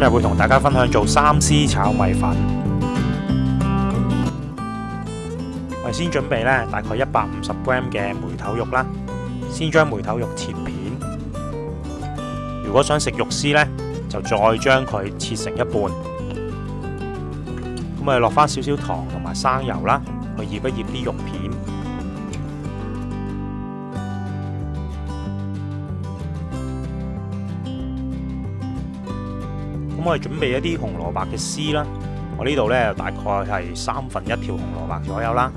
今日會同大家分享做三絲炒米粉。我先準備大概一百五十 gram 嘅梅頭肉啦。先將梅頭肉切片。如果想食肉絲咧，就再將佢切成一半。咁啊，落翻少少糖同埋生油啦，去腌一腌啲肉片。咁我哋准备一啲红萝卜嘅丝啦，我呢度咧大概系三分一条红萝卜左右啦。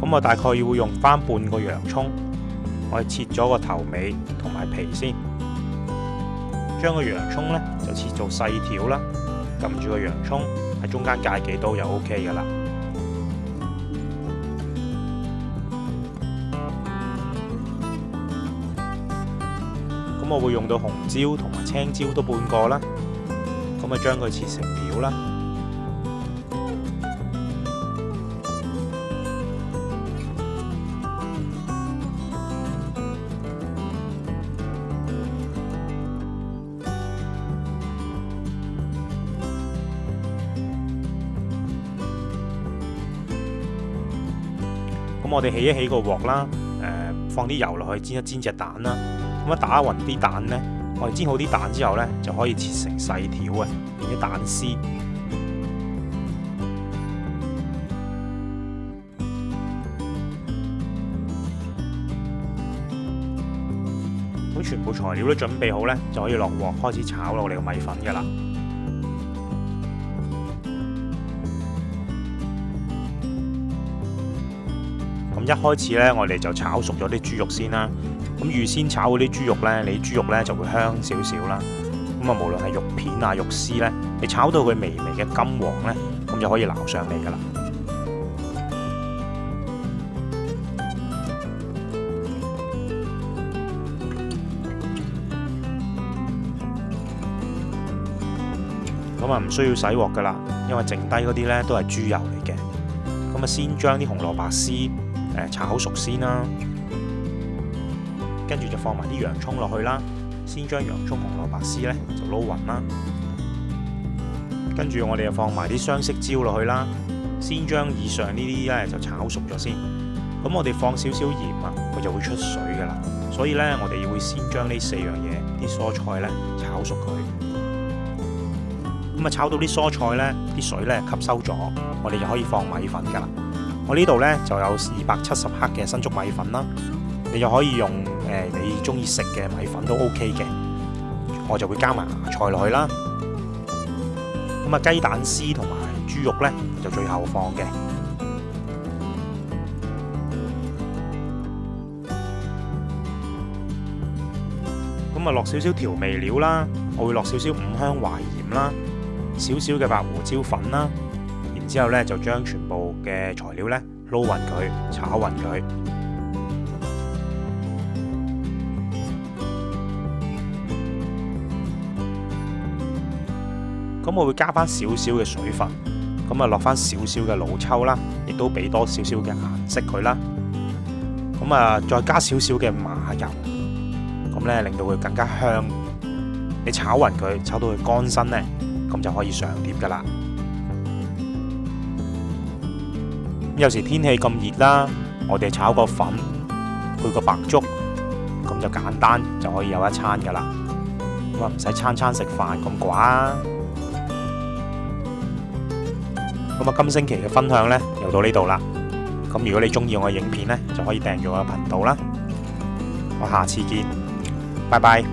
咁我大概要用翻半个洋葱，我切咗个头尾同埋皮先，将个洋葱咧就切做细条啦。揿住个洋葱喺中间界几刀就 O K 噶啦。咁我會用到紅椒同埋青椒都半個啦，咁啊將佢切成条啦。咁我哋起一起個镬啦，放啲油落去煎一煎隻蛋啦。咁打匀啲蛋咧，我哋煎好啲蛋之后咧，就可以切成细条啊，变啲蛋丝。咁全部材料都准备好咧，就可以落镬开始炒落哋个米粉噶啦。咁一开始咧，我哋就炒熟咗啲猪肉先啦。咁預先炒嗰啲豬肉咧，你豬肉咧就會香少少啦。咁啊，無論係肉片啊、肉絲咧，你炒到佢微微嘅金黃咧，咁就可以撈上嚟噶啦。咁啊，唔需要洗鑊噶啦，因為剩低嗰啲咧都係豬油嚟嘅。咁啊，先將啲紅蘿蔔絲誒炒好熟先啦。跟住就放埋啲洋葱落去啦，先將洋葱、紅蘿蔔絲咧就撈匀啦。跟住我哋又放埋啲雙色椒落去啦，先將以上呢啲咧就炒熟咗先。咁我哋放少少鹽啊，佢就會出水噶啦。所以咧，我哋會先將呢四樣嘢啲蔬菜咧炒熟佢。咁啊，炒到啲蔬菜咧啲水咧吸收咗，我哋就可以放米粉噶啦。我呢度咧就有二百七十克嘅新竹米粉啦，你就可以用。誒，你中意食嘅米粉都 OK 嘅，我就會加埋芽菜落去啦。咁啊，雞蛋絲同埋豬肉咧就最後放嘅。咁啊，落少少調味料啦，我會落少少五香淮鹽啦，少少嘅白胡椒粉啦。然之後咧就將全部嘅材料咧撈勻佢，炒勻佢。咁我会加翻少少嘅水分，咁啊落翻少少嘅老抽啦，亦都俾多少少嘅颜色佢啦。咁啊再加少少嘅麻油，咁咧令到佢更加香。你炒匀佢，炒到佢干身咧，咁就可以上碟噶啦。有时天气咁热啦，我哋炒个粉配个白粥，咁就简单就可以有一餐噶啦。咁啊唔使餐餐食饭咁寡。咁啊，今星期嘅分享呢，又到呢度啦。咁如果你中意我嘅影片呢，就可以订阅我嘅频道啦。我下次见，拜拜。